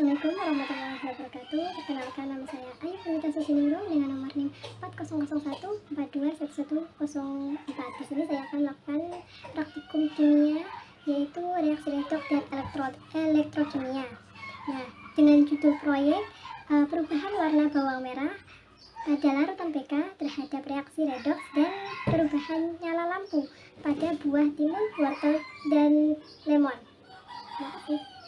Assalamualaikum warahmatullahi wabarakatuh. Perkenalkan nama saya Ayu Pemita Susiningrum dengan nomor NIM 4001 Di sini saya akan melakukan praktikum kimia yaitu reaksi redoks dan elektro elektrokimia. Nah, dengan judul proyek uh, perubahan warna bawang merah adalah rutan PK terhadap reaksi redoks dan perubahan nyala lampu pada buah timun, wortel, dan lemon. Terima kasih.